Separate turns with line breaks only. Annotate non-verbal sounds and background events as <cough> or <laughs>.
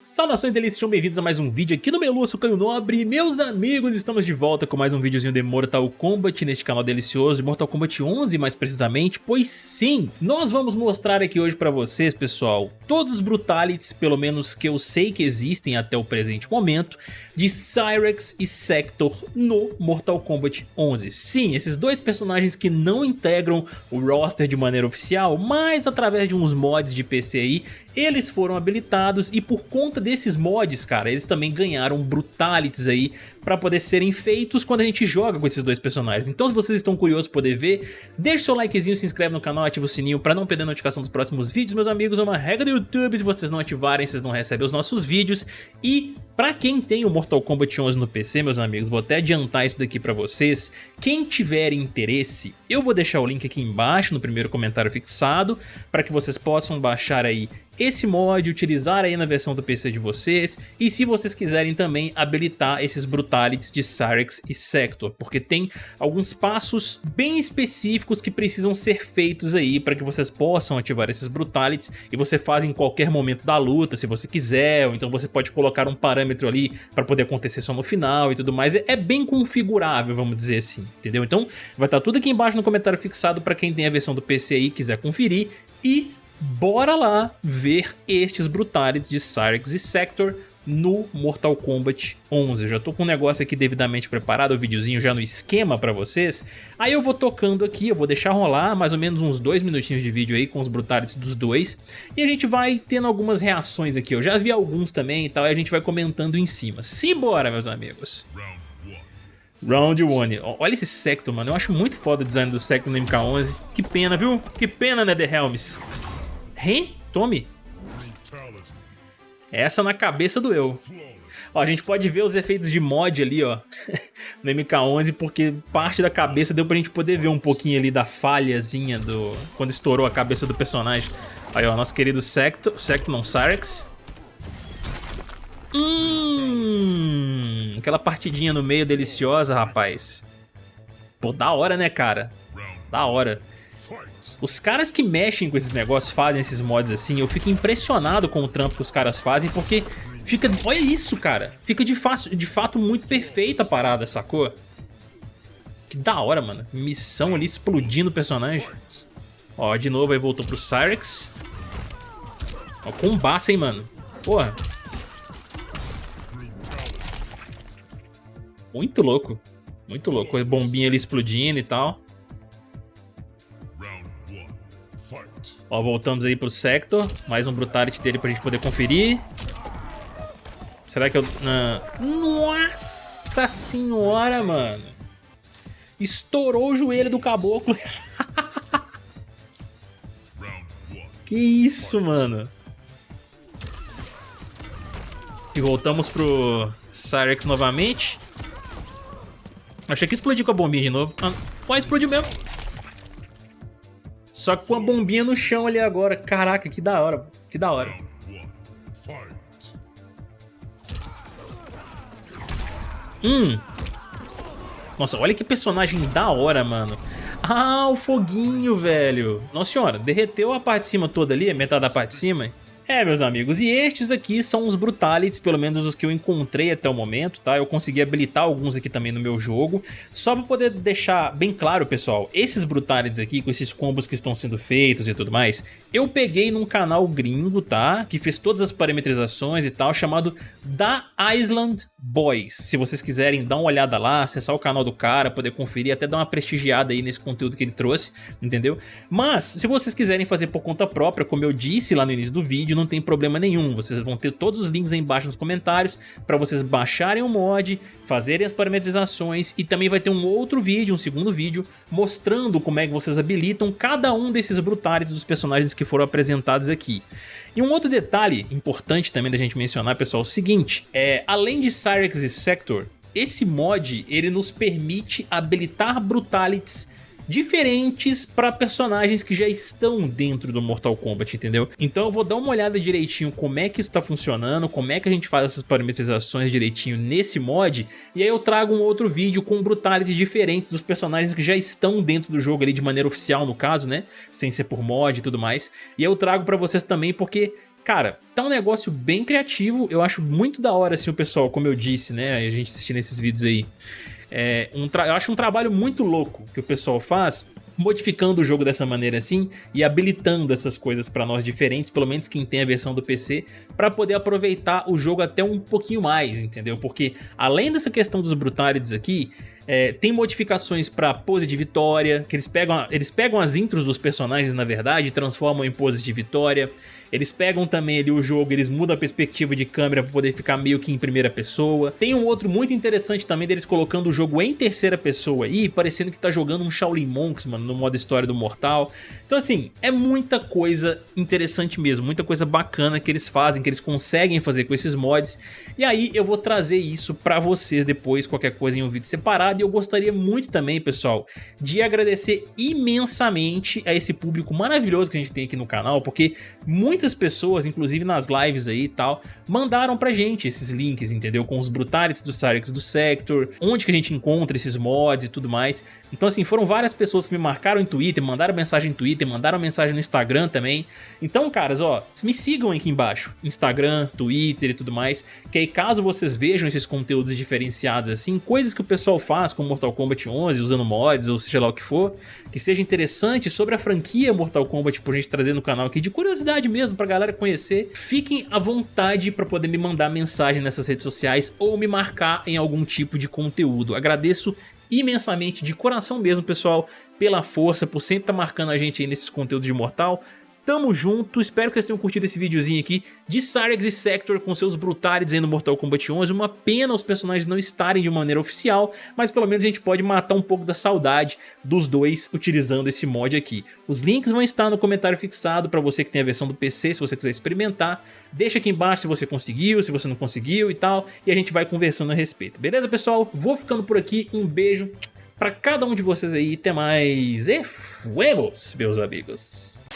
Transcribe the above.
Saudações delícias, sejam bem-vindos a mais um vídeo aqui no Meluço Canho Nobre. Meus amigos, estamos de volta com mais um videozinho de Mortal Kombat neste canal delicioso de Mortal Kombat 11 mais precisamente. Pois sim, nós vamos mostrar aqui hoje pra vocês pessoal Todos os Brutalities, pelo menos que eu sei que existem até o presente momento De Cyrex e Sector no Mortal Kombat 11 Sim, esses dois personagens que não integram o roster de maneira oficial Mas através de uns mods de PC aí Eles foram habilitados e por conta conta desses mods, cara, eles também ganharam brutalities aí pra poder serem feitos quando a gente joga com esses dois personagens. Então se vocês estão curiosos poder ver, deixa seu likezinho, se inscreve no canal, ativa o sininho pra não perder a notificação dos próximos vídeos, meus amigos. É uma regra do YouTube, se vocês não ativarem, vocês não recebem os nossos vídeos. E Pra quem tem o Mortal Kombat 11 no PC, meus amigos, vou até adiantar isso daqui pra vocês. Quem tiver interesse, eu vou deixar o link aqui embaixo no primeiro comentário fixado, para que vocês possam baixar aí esse mod, utilizar aí na versão do PC de vocês, e se vocês quiserem também habilitar esses Brutalities de Cyrex e Sector, porque tem alguns passos bem específicos que precisam ser feitos aí para que vocês possam ativar esses Brutalities, e você faz em qualquer momento da luta, se você quiser, ou então você pode colocar um parâmetro ali para poder acontecer só no final e tudo mais, é, é, bem configurável, vamos dizer assim, entendeu? Então vai estar tá tudo aqui embaixo no comentário fixado para quem tem a versão do PC aí e quiser conferir e bora lá ver estes brutalities de Cyrex e Sector no Mortal Kombat 11. Eu já tô com o negócio aqui devidamente preparado, o videozinho já no esquema pra vocês. Aí eu vou tocando aqui, eu vou deixar rolar mais ou menos uns dois minutinhos de vídeo aí com os brutalities dos dois. E a gente vai tendo algumas reações aqui, eu já vi alguns também e tal, e a gente vai comentando em cima. Simbora, meus amigos! Round 1. Olha esse Sector, mano. Eu acho muito foda o design do Sector no MK11. Que pena, viu? Que pena, né, The Helms? Hein? Tome. Essa na cabeça do eu. Ó, a gente pode ver os efeitos de mod ali, ó, <laughs> no MK11, porque parte da cabeça deu pra gente poder ver um pouquinho ali da falhazinha do... quando estourou a cabeça do personagem. Aí, ó, nosso querido Sector, Sector não, Cyrex. Hum, aquela partidinha no meio deliciosa, rapaz. Pô, da hora, né, cara? Da hora. Os caras que mexem com esses negócios, fazem esses mods assim, eu fico impressionado com o trampo que os caras fazem, porque fica... Olha isso, cara! Fica de, fato, de fato muito perfeita a parada, sacou? Que da hora, mano. Missão ali explodindo o personagem. Ó, de novo aí voltou pro Cyrex. Ó, combaça, hein, mano. Porra. Muito louco. Muito louco. Bombinha ali explodindo e tal. Ó, voltamos aí pro Sector. Mais um Brutality dele pra gente poder conferir. Será que eu... Nossa senhora, mano. Estourou o joelho do caboclo. <laughs> que isso, mano. E voltamos pro Cyrex novamente. Achei que explodiu com a bombinha de novo. Ah, pode explodiu mesmo. Só que com a bombinha no chão ali agora. Caraca, que da hora. Que da hora. Hum. Nossa, olha que personagem da hora, mano. Ah, o foguinho, velho. Nossa senhora, derreteu a parte de cima toda ali, metade da parte de cima. É, meus amigos, e estes aqui são os Brutalities, pelo menos os que eu encontrei até o momento, tá? Eu consegui habilitar alguns aqui também no meu jogo, só pra poder deixar bem claro, pessoal, esses Brutalities aqui, com esses combos que estão sendo feitos e tudo mais, eu peguei num canal gringo, tá? Que fez todas as parametrizações e tal, chamado Da Island Boys. Se vocês quiserem dar uma olhada lá, acessar o canal do cara, poder conferir, até dar uma prestigiada aí nesse conteúdo que ele trouxe, entendeu? Mas, se vocês quiserem fazer por conta própria, como eu disse lá no início do vídeo, não tem problema nenhum. Vocês vão ter todos os links aí embaixo nos comentários para vocês baixarem o mod, fazerem as parametrizações e também vai ter um outro vídeo, um segundo vídeo, mostrando como é que vocês habilitam cada um desses brutales dos personagens que foram apresentados aqui. E um outro detalhe importante também da gente mencionar, pessoal, é o seguinte, é, além de Cyrex e Sector, esse mod ele nos permite habilitar brutalities diferentes para personagens que já estão dentro do Mortal Kombat, entendeu? Então eu vou dar uma olhada direitinho como é que isso tá funcionando, como é que a gente faz essas parametrizações direitinho nesse mod, e aí eu trago um outro vídeo com brutalities diferentes dos personagens que já estão dentro do jogo ali de maneira oficial no caso, né? Sem ser por mod e tudo mais. E eu trago para vocês também porque cara, tá um negócio bem criativo, eu acho muito da hora assim o pessoal, como eu disse, né, a gente assistindo esses vídeos aí, é, um eu acho um trabalho muito louco que o pessoal faz, modificando o jogo dessa maneira assim e habilitando essas coisas para nós diferentes, pelo menos quem tem a versão do PC, para poder aproveitar o jogo até um pouquinho mais, entendeu? Porque além dessa questão dos Brutalities aqui, é, tem modificações para pose de vitória, que eles pegam, eles pegam as intros dos personagens na verdade e transformam em poses de vitória. Eles pegam também ali o jogo, eles mudam a perspectiva de câmera para poder ficar meio que em primeira pessoa. Tem um outro muito interessante também deles colocando o jogo em terceira pessoa aí, parecendo que tá jogando um Shaolin Monks, mano, no modo história do Mortal. Então assim, é muita coisa interessante mesmo, muita coisa bacana que eles fazem, que eles conseguem fazer com esses mods. E aí eu vou trazer isso pra vocês depois, qualquer coisa em um vídeo separado. E eu gostaria muito também, pessoal, de agradecer imensamente a esse público maravilhoso que a gente tem aqui no canal, porque muitas pessoas, inclusive nas lives aí e tal, mandaram pra gente esses links, entendeu? Com os Brutalities do Cyrix do Sector, onde que a gente encontra esses mods e tudo mais. Então assim, foram várias pessoas que me marcaram em Twitter, mandaram mensagem no Twitter, mandaram mensagem no Instagram também. Então, caras, ó, me sigam aqui embaixo, Instagram, Twitter e tudo mais, que aí caso vocês vejam esses conteúdos diferenciados assim, coisas que o pessoal faz com Mortal Kombat 11, usando mods ou seja lá o que for, que seja interessante sobre a franquia Mortal Kombat por gente trazer no canal aqui, de curiosidade mesmo, pra galera conhecer, fiquem à vontade para poder me mandar mensagem nessas redes sociais ou me marcar em algum tipo de conteúdo. Agradeço imensamente, de coração mesmo, pessoal, pela força, por sempre estar tá marcando a gente aí nesses conteúdos de Mortal. Tamo junto, espero que vocês tenham curtido esse videozinho aqui de Cyrex e Sector com seus brutales no Mortal Kombat 11. Uma pena os personagens não estarem de maneira oficial, mas pelo menos a gente pode matar um pouco da saudade dos dois utilizando esse mod aqui. Os links vão estar no comentário fixado para você que tem a versão do PC, se você quiser experimentar. Deixa aqui embaixo se você conseguiu, se você não conseguiu e tal, e a gente vai conversando a respeito. Beleza, pessoal? Vou ficando por aqui, um beijo para cada um de vocês aí, até mais e fuemos, meus amigos!